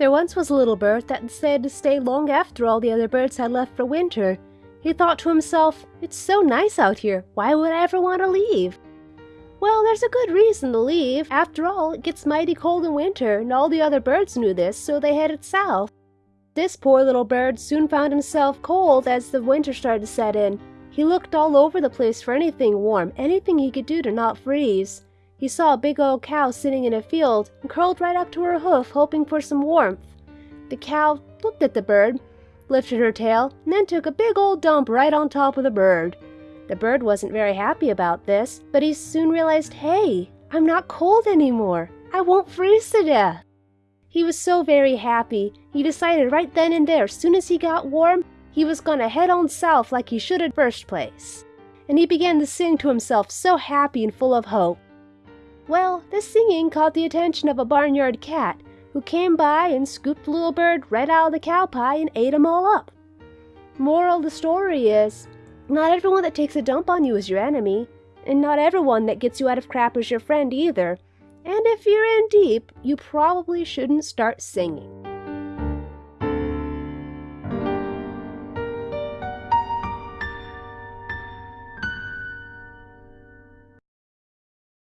There once was a little bird that decided to stay long after all the other birds had left for winter. He thought to himself, It's so nice out here, why would I ever want to leave? Well, there's a good reason to leave. After all, it gets mighty cold in winter, and all the other birds knew this, so they headed south. This poor little bird soon found himself cold as the winter started to set in. He looked all over the place for anything warm, anything he could do to not freeze. He saw a big old cow sitting in a field and curled right up to her hoof, hoping for some warmth. The cow looked at the bird, lifted her tail, and then took a big old dump right on top of the bird. The bird wasn't very happy about this, but he soon realized hey, I'm not cold anymore. I won't freeze to death. He was so very happy, he decided right then and there, as soon as he got warm, he was going to head on south like he should at first place. And he began to sing to himself so happy and full of hope. Well, this singing caught the attention of a barnyard cat, who came by and scooped the little bird right out of the cow pie and ate 'em all up. Moral of the story is, not everyone that takes a dump on you is your enemy, and not everyone that gets you out of crap is your friend either. And if you're in deep, you probably shouldn't start singing.